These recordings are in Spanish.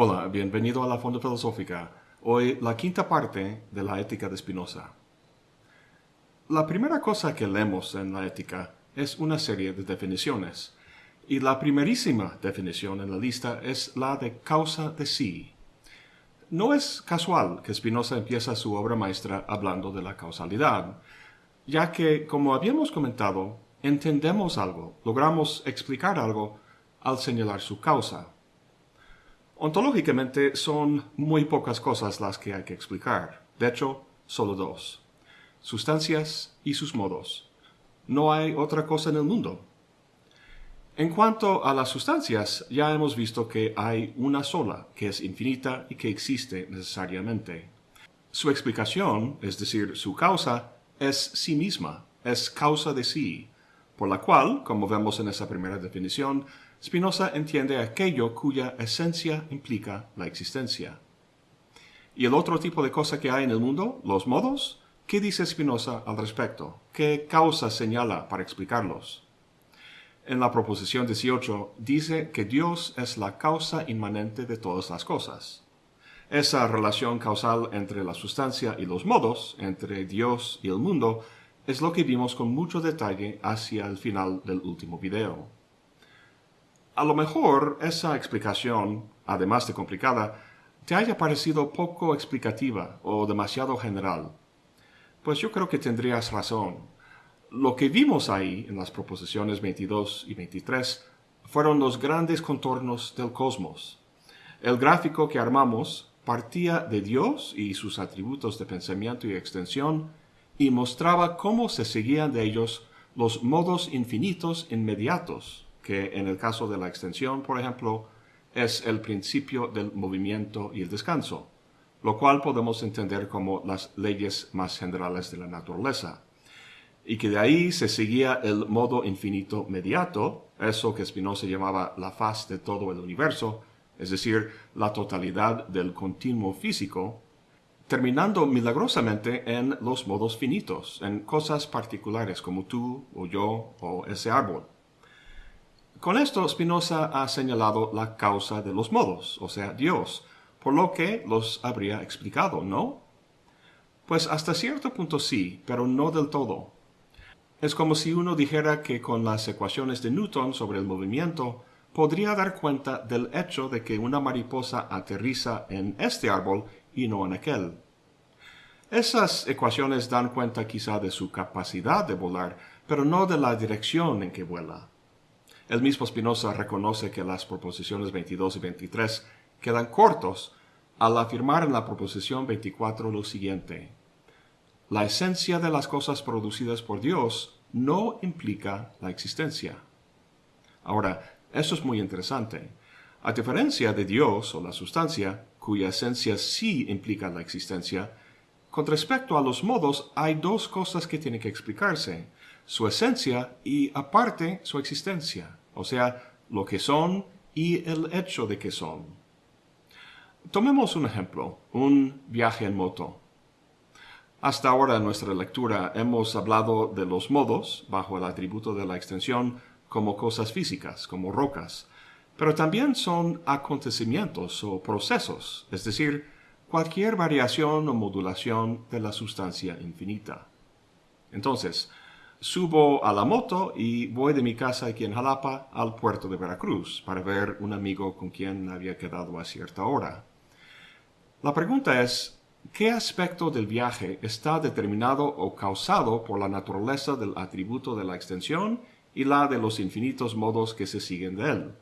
Hola, bienvenido a la Fonda Filosófica. Hoy la quinta parte de la ética de Spinoza. La primera cosa que leemos en la ética es una serie de definiciones, y la primerísima definición en la lista es la de causa de sí. No es casual que Spinoza empieza su obra maestra hablando de la causalidad, ya que, como habíamos comentado, entendemos algo, logramos explicar algo al señalar su causa. Ontológicamente son muy pocas cosas las que hay que explicar. De hecho, solo dos. Sustancias y sus modos. No hay otra cosa en el mundo. En cuanto a las sustancias, ya hemos visto que hay una sola, que es infinita y que existe necesariamente. Su explicación, es decir, su causa, es sí misma, es causa de sí, por la cual, como vemos en esa primera definición, Spinoza entiende aquello cuya esencia implica la existencia. ¿Y el otro tipo de cosa que hay en el mundo, los modos? ¿Qué dice Spinoza al respecto? ¿Qué causa señala para explicarlos? En la proposición 18 dice que Dios es la causa inmanente de todas las cosas. Esa relación causal entre la sustancia y los modos, entre Dios y el mundo, es lo que vimos con mucho detalle hacia el final del último video. A lo mejor esa explicación, además de complicada, te haya parecido poco explicativa o demasiado general. Pues yo creo que tendrías razón. Lo que vimos ahí en las proposiciones 22 y 23 fueron los grandes contornos del cosmos. El gráfico que armamos partía de Dios y sus atributos de pensamiento y extensión y mostraba cómo se seguían de ellos los modos infinitos inmediatos que en el caso de la extensión, por ejemplo, es el principio del movimiento y el descanso, lo cual podemos entender como las leyes más generales de la naturaleza. Y que de ahí se seguía el modo infinito mediato, eso que Spinoza llamaba la faz de todo el universo, es decir, la totalidad del continuo físico, terminando milagrosamente en los modos finitos, en cosas particulares como tú o yo o ese árbol. Con esto Spinoza ha señalado la causa de los modos, o sea, Dios, por lo que los habría explicado, ¿no? Pues hasta cierto punto sí, pero no del todo. Es como si uno dijera que con las ecuaciones de Newton sobre el movimiento podría dar cuenta del hecho de que una mariposa aterriza en este árbol y no en aquel. Esas ecuaciones dan cuenta quizá de su capacidad de volar, pero no de la dirección en que vuela. El mismo Spinoza reconoce que las proposiciones 22 y 23 quedan cortos al afirmar en la proposición 24 lo siguiente. La esencia de las cosas producidas por Dios no implica la existencia. Ahora, eso es muy interesante. A diferencia de Dios o la sustancia, cuya esencia sí implica la existencia, con respecto a los modos hay dos cosas que tienen que explicarse su esencia y aparte su existencia, o sea, lo que son y el hecho de que son. Tomemos un ejemplo, un viaje en moto. Hasta ahora en nuestra lectura hemos hablado de los modos, bajo el atributo de la extensión, como cosas físicas, como rocas, pero también son acontecimientos o procesos, es decir, cualquier variación o modulación de la sustancia infinita. Entonces, Subo a la moto y voy de mi casa aquí en Jalapa al puerto de Veracruz para ver un amigo con quien había quedado a cierta hora. La pregunta es, ¿qué aspecto del viaje está determinado o causado por la naturaleza del atributo de la extensión y la de los infinitos modos que se siguen de él?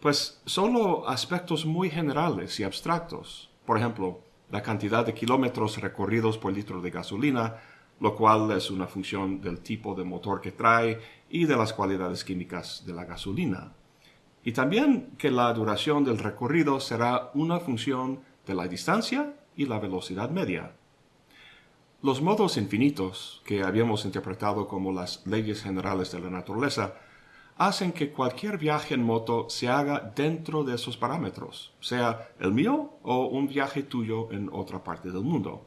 Pues solo aspectos muy generales y abstractos. Por ejemplo, la cantidad de kilómetros recorridos por litro de gasolina lo cual es una función del tipo de motor que trae y de las cualidades químicas de la gasolina. Y también que la duración del recorrido será una función de la distancia y la velocidad media. Los modos infinitos, que habíamos interpretado como las leyes generales de la naturaleza, hacen que cualquier viaje en moto se haga dentro de esos parámetros, sea el mío o un viaje tuyo en otra parte del mundo.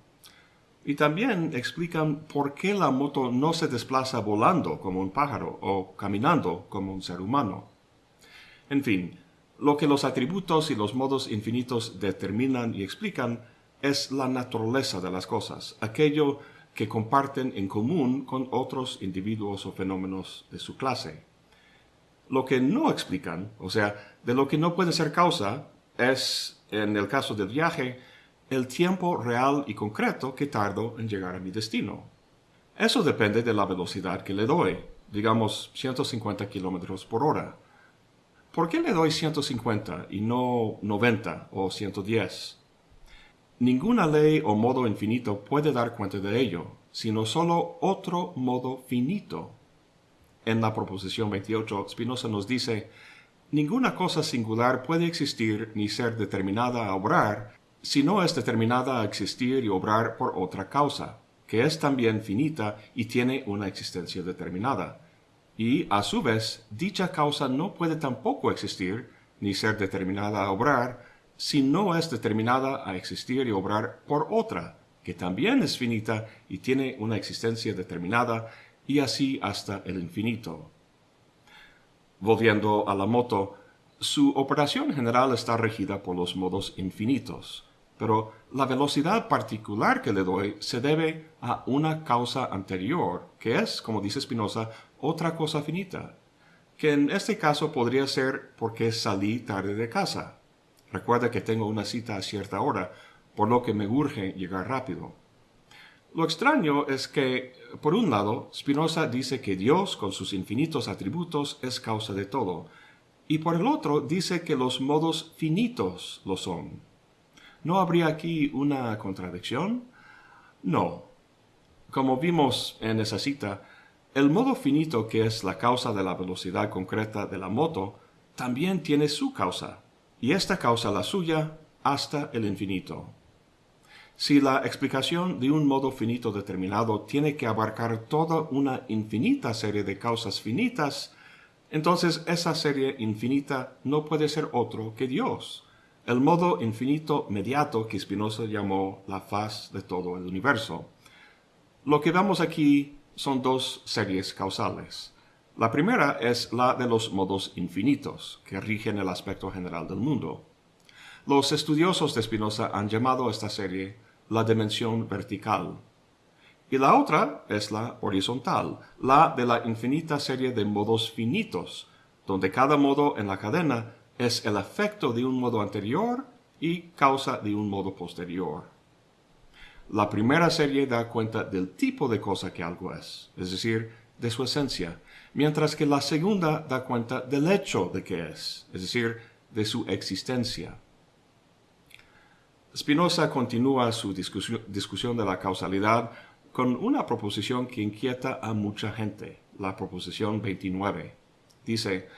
Y también explican por qué la moto no se desplaza volando como un pájaro o caminando como un ser humano. En fin, Lo que los atributos y los modos infinitos determinan y explican es la naturaleza de las cosas, aquello que comparten en común con otros individuos o fenómenos de su clase. Lo que no explican, o sea, de lo que no puede ser causa, es, en el caso del viaje, el tiempo real y concreto que tardo en llegar a mi destino. Eso depende de la velocidad que le doy, digamos 150 kilómetros por hora. ¿Por qué le doy 150 y no 90 o 110? Ninguna ley o modo infinito puede dar cuenta de ello, sino solo otro modo finito. En la proposición 28, Spinoza nos dice, ninguna cosa singular puede existir ni ser determinada a obrar si no es determinada a existir y obrar por otra causa, que es también finita y tiene una existencia determinada. Y, a su vez, dicha causa no puede tampoco existir ni ser determinada a obrar si no es determinada a existir y obrar por otra, que también es finita y tiene una existencia determinada, y así hasta el infinito. Volviendo a la moto, su operación general está regida por los modos infinitos, pero la velocidad particular que le doy se debe a una causa anterior, que es, como dice Spinoza, otra cosa finita, que en este caso podría ser porque salí tarde de casa. Recuerda que tengo una cita a cierta hora, por lo que me urge llegar rápido. Lo extraño es que, por un lado, Spinoza dice que Dios, con sus infinitos atributos, es causa de todo, y por el otro dice que los modos finitos lo son. ¿No habría aquí una contradicción? No. Como vimos en esa cita, el modo finito que es la causa de la velocidad concreta de la moto también tiene su causa, y esta causa la suya hasta el infinito. Si la explicación de un modo finito determinado tiene que abarcar toda una infinita serie de causas finitas, entonces esa serie infinita no puede ser otro que Dios, el modo infinito mediato que Spinoza llamó la faz de todo el universo. Lo que vemos aquí son dos series causales. La primera es la de los modos infinitos, que rigen el aspecto general del mundo. Los estudiosos de Spinoza han llamado a esta serie la dimensión vertical. Y la otra es la horizontal, la de la infinita serie de modos finitos, donde cada modo en la cadena es el efecto de un modo anterior y causa de un modo posterior. La primera serie da cuenta del tipo de cosa que algo es, es decir, de su esencia, mientras que la segunda da cuenta del hecho de que es, es decir, de su existencia. Spinoza continúa su discusión, de la causalidad con una proposición que inquieta a mucha gente, la proposición 29. Dice,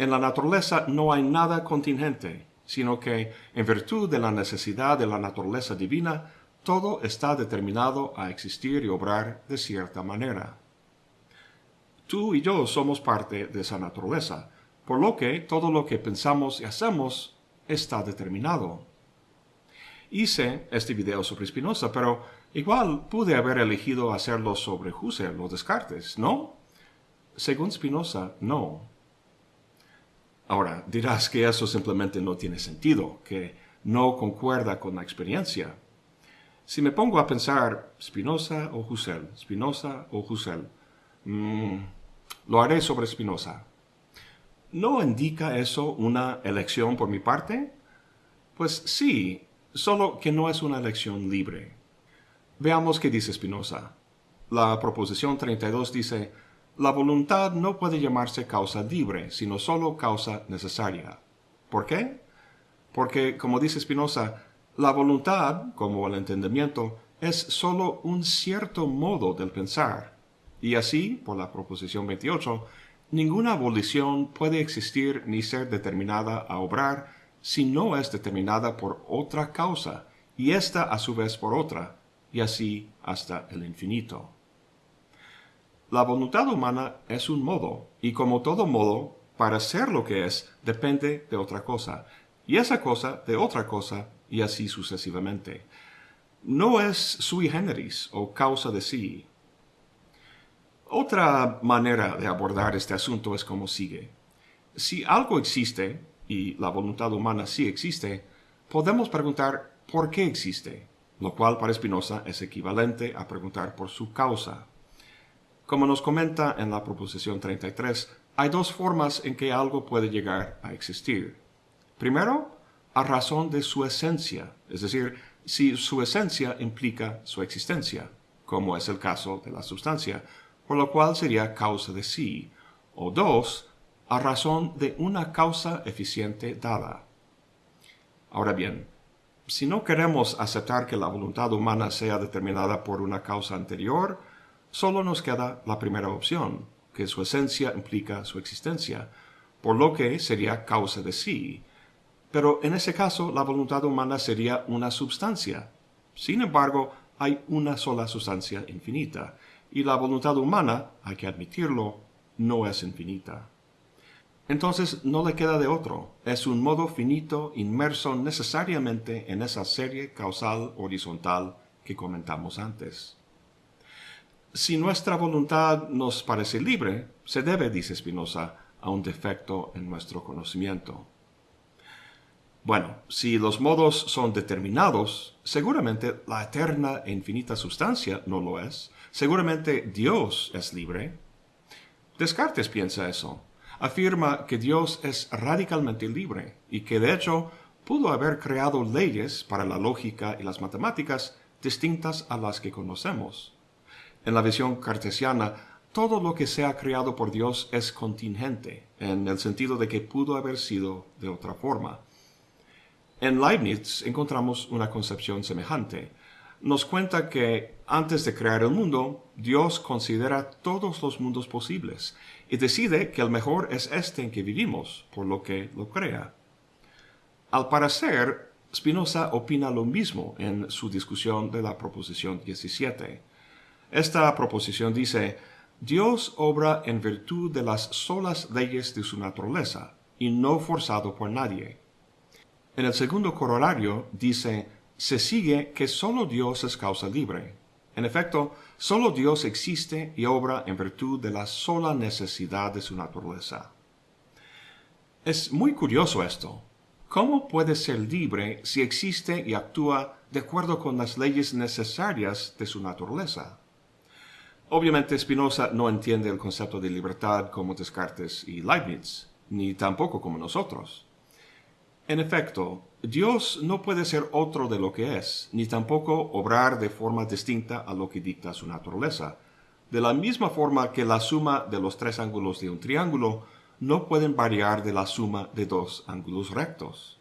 en la naturaleza no hay nada contingente, sino que, en virtud de la necesidad de la naturaleza divina, todo está determinado a existir y obrar de cierta manera. Tú y yo somos parte de esa naturaleza, por lo que todo lo que pensamos y hacemos está determinado. Hice este video sobre Spinoza, pero igual pude haber elegido hacerlo sobre Husserl o Descartes, ¿no? Según Spinoza, no. Ahora, dirás que eso simplemente no tiene sentido, que no concuerda con la experiencia. Si me pongo a pensar Spinoza o Husserl, Spinoza o Husserl, mmm, lo haré sobre Spinoza. ¿No indica eso una elección por mi parte? Pues sí, solo que no es una elección libre. Veamos qué dice Spinoza. La proposición 32 dice, la voluntad no puede llamarse causa libre, sino solo causa necesaria. ¿Por qué? Porque, como dice Spinoza, la voluntad, como el entendimiento, es solo un cierto modo del pensar, y así, por la proposición 28, ninguna abolición puede existir ni ser determinada a obrar si no es determinada por otra causa, y ésta a su vez por otra, y así hasta el infinito. La voluntad humana es un modo, y como todo modo, para ser lo que es, depende de otra cosa, y esa cosa de otra cosa, y así sucesivamente. No es sui generis o causa de sí, otra manera de abordar este asunto es como sigue. Si algo existe, y la voluntad humana sí existe, podemos preguntar por qué existe, lo cual para Spinoza es equivalente a preguntar por su causa. Como nos comenta en la proposición 33, hay dos formas en que algo puede llegar a existir. Primero, a razón de su esencia, es decir, si su esencia implica su existencia, como es el caso de la sustancia, por lo cual sería causa de sí, o dos, a razón de una causa eficiente dada. Ahora bien, si no queremos aceptar que la voluntad humana sea determinada por una causa anterior, solo nos queda la primera opción, que su esencia implica su existencia, por lo que sería causa de sí. Pero en ese caso la voluntad humana sería una sustancia. Sin embargo, hay una sola sustancia infinita, y la voluntad humana, hay que admitirlo, no es infinita. Entonces no le queda de otro, es un modo finito inmerso necesariamente en esa serie causal horizontal que comentamos antes. Si nuestra voluntad nos parece libre, se debe, dice Spinoza, a un defecto en nuestro conocimiento. Bueno, si los modos son determinados, seguramente la eterna e infinita sustancia no lo es, seguramente Dios es libre. Descartes piensa eso. Afirma que Dios es radicalmente libre y que de hecho pudo haber creado leyes para la lógica y las matemáticas distintas a las que conocemos. En la visión cartesiana, todo lo que sea creado por Dios es contingente, en el sentido de que pudo haber sido de otra forma. En Leibniz encontramos una concepción semejante. Nos cuenta que antes de crear el mundo, Dios considera todos los mundos posibles y decide que el mejor es este en que vivimos, por lo que lo crea. Al parecer, Spinoza opina lo mismo en su discusión de la proposición 17. Esta proposición dice, Dios obra en virtud de las solas leyes de su naturaleza, y no forzado por nadie. En el segundo corolario dice, se sigue que sólo Dios es causa libre. En efecto, sólo Dios existe y obra en virtud de la sola necesidad de su naturaleza. Es muy curioso esto. ¿Cómo puede ser libre si existe y actúa de acuerdo con las leyes necesarias de su naturaleza? Obviamente Spinoza no entiende el concepto de libertad como Descartes y Leibniz, ni tampoco como nosotros. En efecto, Dios no puede ser otro de lo que es, ni tampoco obrar de forma distinta a lo que dicta su naturaleza, de la misma forma que la suma de los tres ángulos de un triángulo no pueden variar de la suma de dos ángulos rectos.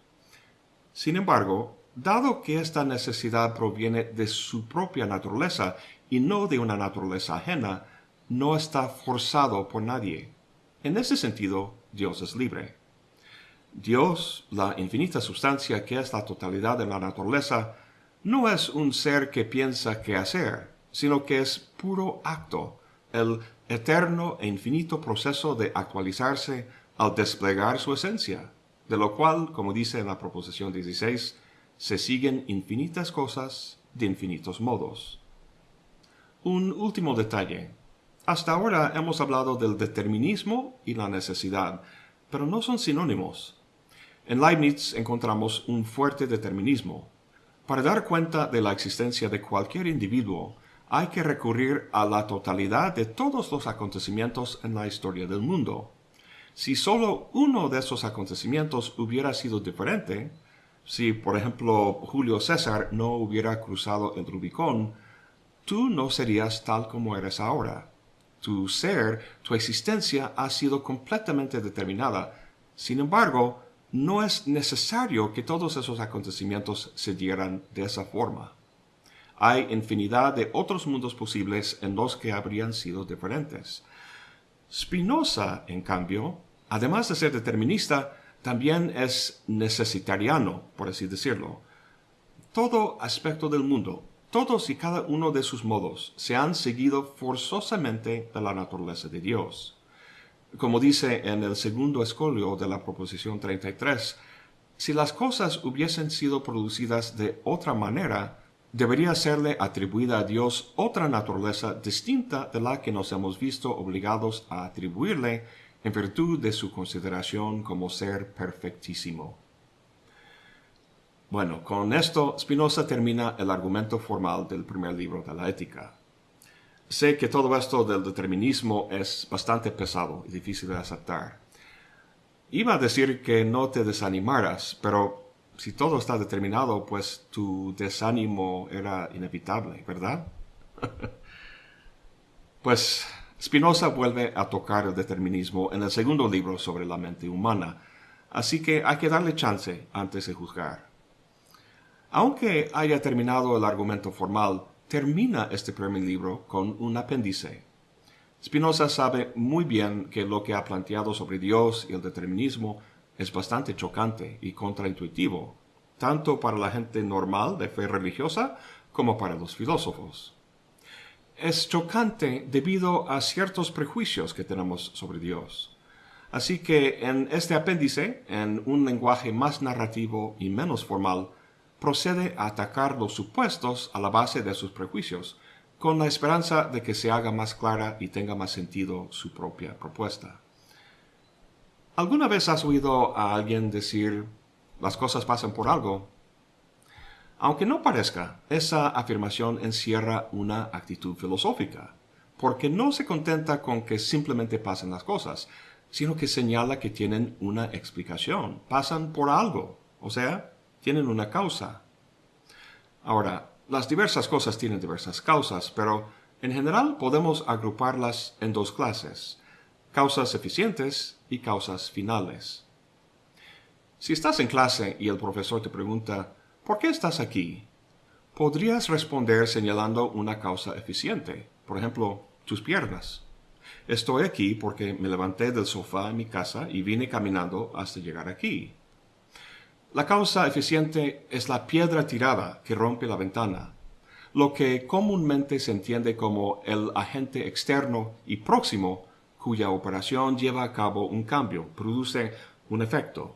Sin embargo, dado que esta necesidad proviene de su propia naturaleza y no de una naturaleza ajena, no está forzado por nadie. En ese sentido, Dios es libre. Dios, la infinita sustancia que es la totalidad de la naturaleza, no es un ser que piensa qué hacer, sino que es puro acto, el eterno e infinito proceso de actualizarse al desplegar su esencia, de lo cual, como dice en la proposición 16, se siguen infinitas cosas de infinitos modos. Un último detalle. Hasta ahora hemos hablado del determinismo y la necesidad, pero no son sinónimos. En Leibniz encontramos un fuerte determinismo. Para dar cuenta de la existencia de cualquier individuo, hay que recurrir a la totalidad de todos los acontecimientos en la historia del mundo. Si solo uno de esos acontecimientos hubiera sido diferente, si por ejemplo Julio César no hubiera cruzado el Rubicón, tú no serías tal como eres ahora. Tu ser, tu existencia ha sido completamente determinada. Sin embargo, no es necesario que todos esos acontecimientos se dieran de esa forma. Hay infinidad de otros mundos posibles en los que habrían sido diferentes. Spinoza, en cambio, además de ser determinista, también es necesitariano, por así decirlo. Todo aspecto del mundo, todos y cada uno de sus modos se han seguido forzosamente de la naturaleza de Dios. Como dice en el segundo escolio de la proposición 33, si las cosas hubiesen sido producidas de otra manera, debería serle atribuida a Dios otra naturaleza distinta de la que nos hemos visto obligados a atribuirle en virtud de su consideración como ser perfectísimo. Bueno, con esto Spinoza termina el argumento formal del primer libro de la ética. Sé que todo esto del determinismo es bastante pesado y difícil de aceptar. Iba a decir que no te desanimaras, pero si todo está determinado, pues tu desánimo era inevitable, ¿verdad? pues Spinoza vuelve a tocar el determinismo en el segundo libro sobre la mente humana, así que hay que darle chance antes de juzgar. Aunque haya terminado el argumento formal, termina este primer libro con un apéndice. Spinoza sabe muy bien que lo que ha planteado sobre Dios y el determinismo es bastante chocante y contraintuitivo, tanto para la gente normal de fe religiosa como para los filósofos. Es chocante debido a ciertos prejuicios que tenemos sobre Dios. Así que en este apéndice, en un lenguaje más narrativo y menos formal, procede a atacar los supuestos a la base de sus prejuicios, con la esperanza de que se haga más clara y tenga más sentido su propia propuesta. ¿Alguna vez has oído a alguien decir las cosas pasan por algo? Aunque no parezca, esa afirmación encierra una actitud filosófica, porque no se contenta con que simplemente pasen las cosas, sino que señala que tienen una explicación, pasan por algo, o sea, tienen una causa. Ahora, las diversas cosas tienen diversas causas, pero en general podemos agruparlas en dos clases, causas eficientes y causas finales. Si estás en clase y el profesor te pregunta, ¿por qué estás aquí? Podrías responder señalando una causa eficiente, por ejemplo, tus piernas. Estoy aquí porque me levanté del sofá en mi casa y vine caminando hasta llegar aquí. La causa eficiente es la piedra tirada que rompe la ventana, lo que comúnmente se entiende como el agente externo y próximo cuya operación lleva a cabo un cambio, produce un efecto.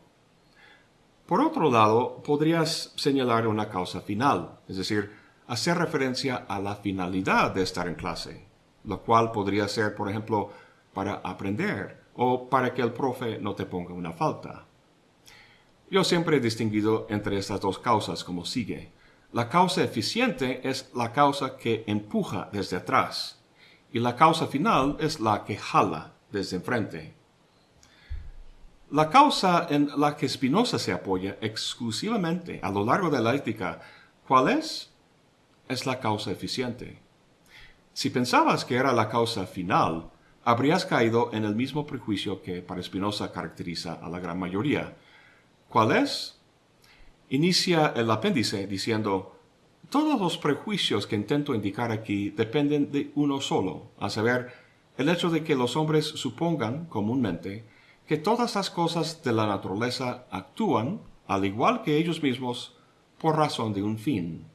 Por otro lado, podrías señalar una causa final, es decir, hacer referencia a la finalidad de estar en clase, lo cual podría ser, por ejemplo, para aprender o para que el profe no te ponga una falta. Yo siempre he distinguido entre estas dos causas como sigue. La causa eficiente es la causa que empuja desde atrás y la causa final es la que jala desde enfrente. La causa en la que Spinoza se apoya exclusivamente a lo largo de la ética, ¿cuál es? Es la causa eficiente. Si pensabas que era la causa final, habrías caído en el mismo prejuicio que para Spinoza caracteriza a la gran mayoría, ¿Cuál es? Inicia el apéndice diciendo, todos los prejuicios que intento indicar aquí dependen de uno solo, a saber, el hecho de que los hombres supongan comúnmente que todas las cosas de la naturaleza actúan, al igual que ellos mismos, por razón de un fin.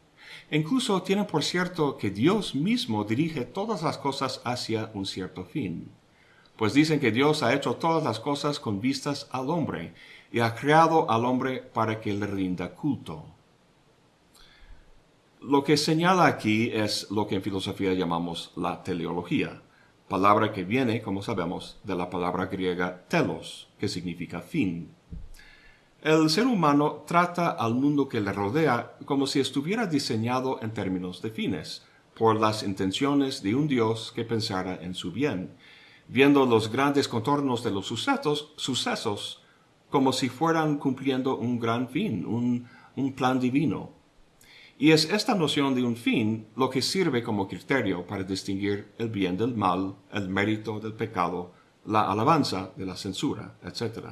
incluso tienen por cierto que Dios mismo dirige todas las cosas hacia un cierto fin. Pues dicen que Dios ha hecho todas las cosas con vistas al hombre, y ha creado al hombre para que le rinda culto. Lo que señala aquí es lo que en filosofía llamamos la teleología, palabra que viene, como sabemos, de la palabra griega telos, que significa fin. El ser humano trata al mundo que le rodea como si estuviera diseñado en términos de fines, por las intenciones de un Dios que pensara en su bien, viendo los grandes contornos de los sucesos, sucesos como si fueran cumpliendo un gran fin, un, plan divino. Y es esta noción de un fin lo que sirve como criterio para distinguir el bien del mal, el mérito del pecado, la alabanza de la censura, etc.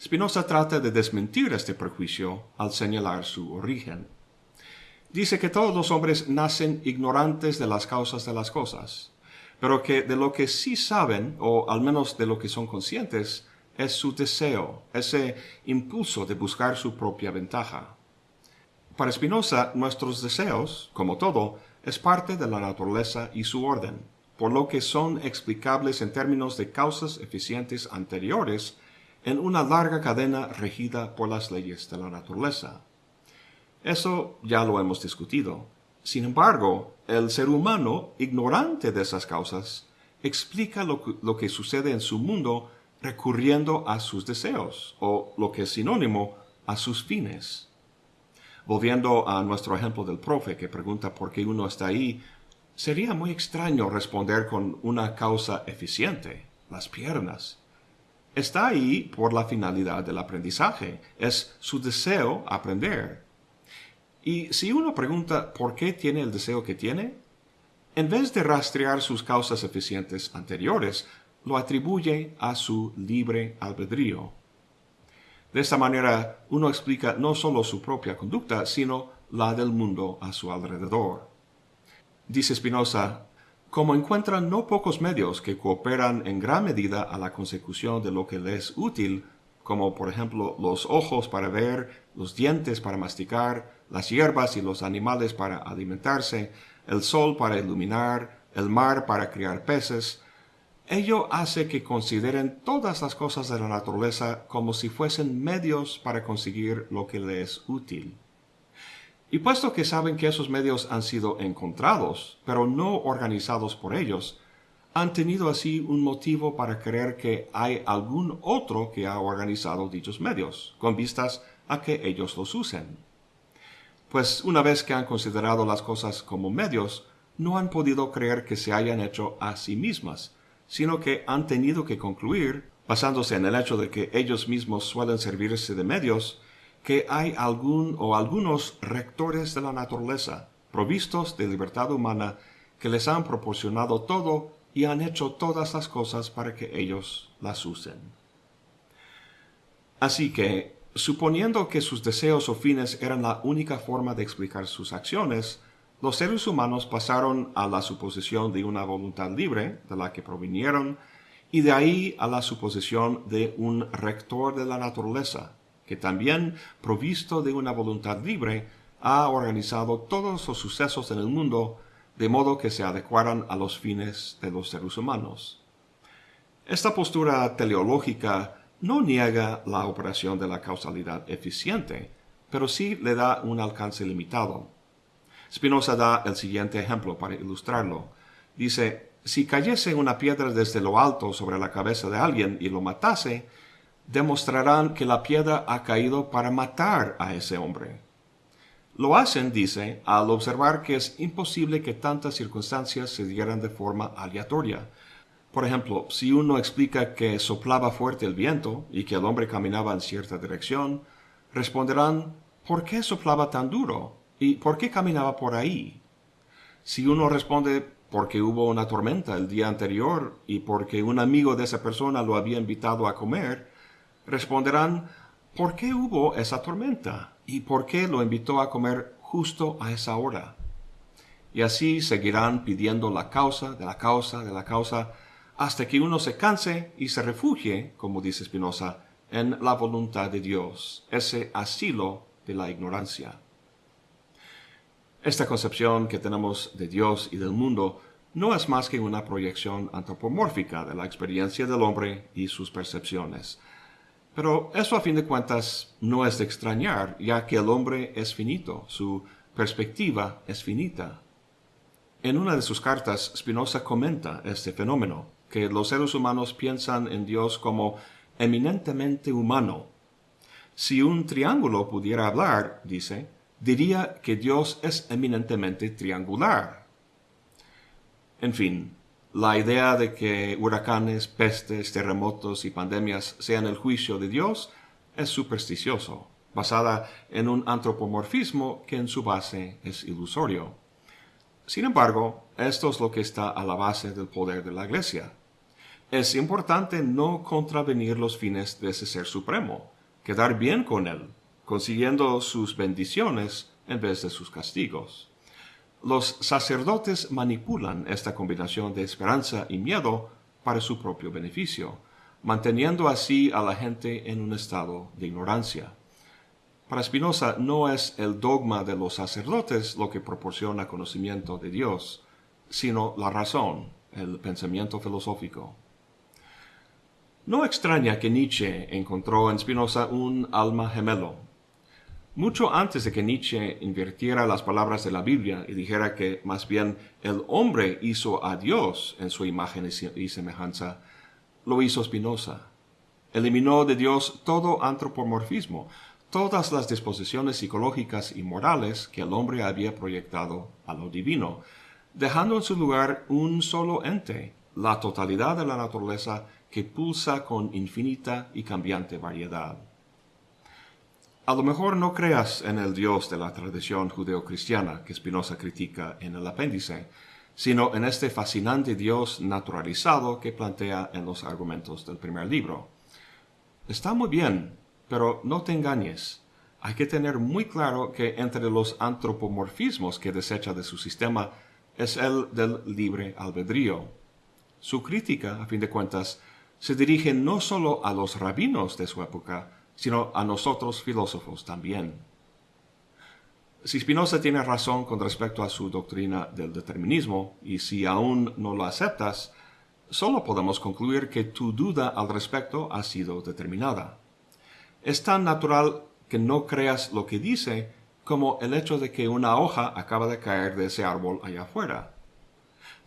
Spinoza trata de desmentir este prejuicio al señalar su origen. Dice que todos los hombres nacen ignorantes de las causas de las cosas, pero que de lo que sí saben, o al menos de lo que son conscientes, es su deseo, ese impulso de buscar su propia ventaja. Para Spinoza, nuestros deseos, como todo, es parte de la naturaleza y su orden, por lo que son explicables en términos de causas eficientes anteriores en una larga cadena regida por las leyes de la naturaleza. Eso ya lo hemos discutido. Sin embargo, el ser humano, ignorante de esas causas, explica lo que, sucede en su mundo recurriendo a sus deseos, o lo que es sinónimo, a sus fines. Volviendo a nuestro ejemplo del profe que pregunta por qué uno está ahí, sería muy extraño responder con una causa eficiente, las piernas. Está ahí por la finalidad del aprendizaje, es su deseo aprender. Y si uno pregunta por qué tiene el deseo que tiene, en vez de rastrear sus causas eficientes anteriores, lo atribuye a su libre albedrío. De esta manera, uno explica no solo su propia conducta, sino la del mundo a su alrededor. Dice Spinoza, como encuentran no pocos medios que cooperan en gran medida a la consecución de lo que les es útil, como por ejemplo los ojos para ver, los dientes para masticar, las hierbas y los animales para alimentarse, el sol para iluminar, el mar para criar peces, ello hace que consideren todas las cosas de la naturaleza como si fuesen medios para conseguir lo que les es útil. Y puesto que saben que esos medios han sido encontrados, pero no organizados por ellos, han tenido así un motivo para creer que hay algún otro que ha organizado dichos medios, con vistas a que ellos los usen. Pues una vez que han considerado las cosas como medios, no han podido creer que se hayan hecho a sí mismas, sino que han tenido que concluir, basándose en el hecho de que ellos mismos suelen servirse de medios, que hay algún o algunos rectores de la naturaleza, provistos de libertad humana, que les han proporcionado todo y han hecho todas las cosas para que ellos las usen. Así que, suponiendo que sus deseos o fines eran la única forma de explicar sus acciones, los seres humanos pasaron a la suposición de una voluntad libre, de la que provinieron, y de ahí a la suposición de un rector de la naturaleza, que también, provisto de una voluntad libre, ha organizado todos los sucesos en el mundo de modo que se adecuaran a los fines de los seres humanos. Esta postura teleológica no niega la operación de la causalidad eficiente, pero sí le da un alcance limitado. Spinoza da el siguiente ejemplo para ilustrarlo. Dice, si cayese una piedra desde lo alto sobre la cabeza de alguien y lo matase, demostrarán que la piedra ha caído para matar a ese hombre. Lo hacen, dice, al observar que es imposible que tantas circunstancias se dieran de forma aleatoria. Por ejemplo, si uno explica que soplaba fuerte el viento y que el hombre caminaba en cierta dirección, responderán, ¿por qué soplaba tan duro? ¿Y por qué caminaba por ahí? Si uno responde, porque hubo una tormenta el día anterior y porque un amigo de esa persona lo había invitado a comer, responderán, ¿por qué hubo esa tormenta? ¿Y por qué lo invitó a comer justo a esa hora? Y así seguirán pidiendo la causa de la causa de la causa hasta que uno se canse y se refugie, como dice Spinoza, en la voluntad de Dios, ese asilo de la ignorancia. Esta concepción que tenemos de Dios y del mundo no es más que una proyección antropomórfica de la experiencia del hombre y sus percepciones. Pero eso a fin de cuentas no es de extrañar, ya que el hombre es finito, su perspectiva es finita. En una de sus cartas, Spinoza comenta este fenómeno, que los seres humanos piensan en Dios como eminentemente humano. Si un triángulo pudiera hablar, dice, diría que Dios es eminentemente triangular. En fin, la idea de que huracanes, pestes, terremotos y pandemias sean el juicio de Dios es supersticioso, basada en un antropomorfismo que en su base es ilusorio. Sin embargo, esto es lo que está a la base del poder de la Iglesia. Es importante no contravenir los fines de ese Ser Supremo, quedar bien con Él, consiguiendo sus bendiciones en vez de sus castigos. Los sacerdotes manipulan esta combinación de esperanza y miedo para su propio beneficio, manteniendo así a la gente en un estado de ignorancia. Para Spinoza no es el dogma de los sacerdotes lo que proporciona conocimiento de Dios, sino la razón, el pensamiento filosófico. No extraña que Nietzsche encontró en Spinoza un alma gemelo. Mucho antes de que Nietzsche invirtiera las palabras de la Biblia y dijera que más bien el hombre hizo a Dios en su imagen y semejanza, lo hizo Spinoza. Eliminó de Dios todo antropomorfismo, todas las disposiciones psicológicas y morales que el hombre había proyectado a lo divino, dejando en su lugar un solo ente, la totalidad de la naturaleza que pulsa con infinita y cambiante variedad. A lo mejor no creas en el Dios de la tradición judeocristiana que Spinoza critica en el apéndice, sino en este fascinante Dios naturalizado que plantea en los argumentos del primer libro. Está muy bien, pero no te engañes. Hay que tener muy claro que entre los antropomorfismos que desecha de su sistema es el del libre albedrío. Su crítica, a fin de cuentas, se dirige no solo a los rabinos de su época, sino a nosotros filósofos también. Si Spinoza tiene razón con respecto a su doctrina del determinismo, y si aún no lo aceptas, solo podemos concluir que tu duda al respecto ha sido determinada. Es tan natural que no creas lo que dice como el hecho de que una hoja acaba de caer de ese árbol allá afuera.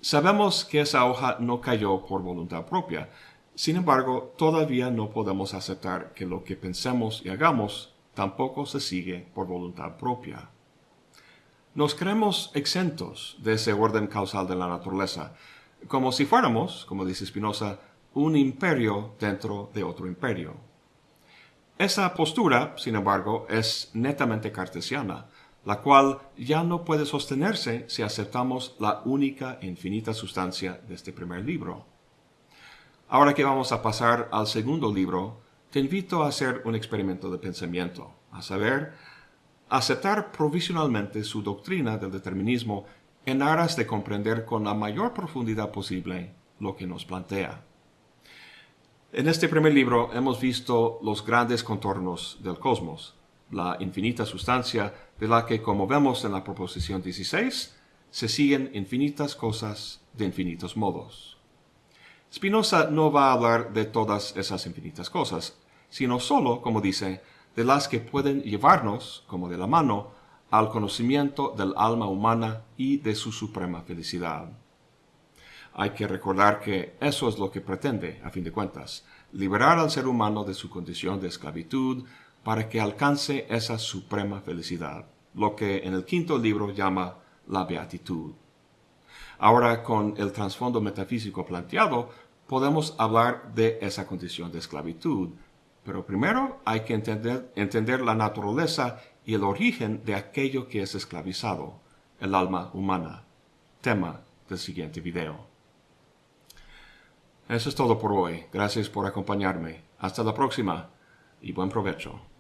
Sabemos que esa hoja no cayó por voluntad propia, sin embargo, todavía no podemos aceptar que lo que pensemos y hagamos tampoco se sigue por voluntad propia. Nos creemos exentos de ese orden causal de la naturaleza, como si fuéramos, como dice Spinoza, un imperio dentro de otro imperio. Esa postura, sin embargo, es netamente cartesiana, la cual ya no puede sostenerse si aceptamos la única e infinita sustancia de este primer libro. Ahora que vamos a pasar al segundo libro, te invito a hacer un experimento de pensamiento, a saber, aceptar provisionalmente su doctrina del determinismo en aras de comprender con la mayor profundidad posible lo que nos plantea. En este primer libro hemos visto los grandes contornos del cosmos, la infinita sustancia de la que, como vemos en la proposición 16, se siguen infinitas cosas de infinitos modos. Spinoza no va a hablar de todas esas infinitas cosas, sino solo, como dice, de las que pueden llevarnos, como de la mano, al conocimiento del alma humana y de su suprema felicidad. Hay que recordar que eso es lo que pretende, a fin de cuentas, liberar al ser humano de su condición de esclavitud para que alcance esa suprema felicidad, lo que en el quinto libro llama la beatitud. Ahora, con el trasfondo metafísico planteado, podemos hablar de esa condición de esclavitud. Pero primero hay que entender, la naturaleza y el origen de aquello que es esclavizado, el alma humana. Tema del siguiente video. Eso es todo por hoy. Gracias por acompañarme. Hasta la próxima y buen provecho.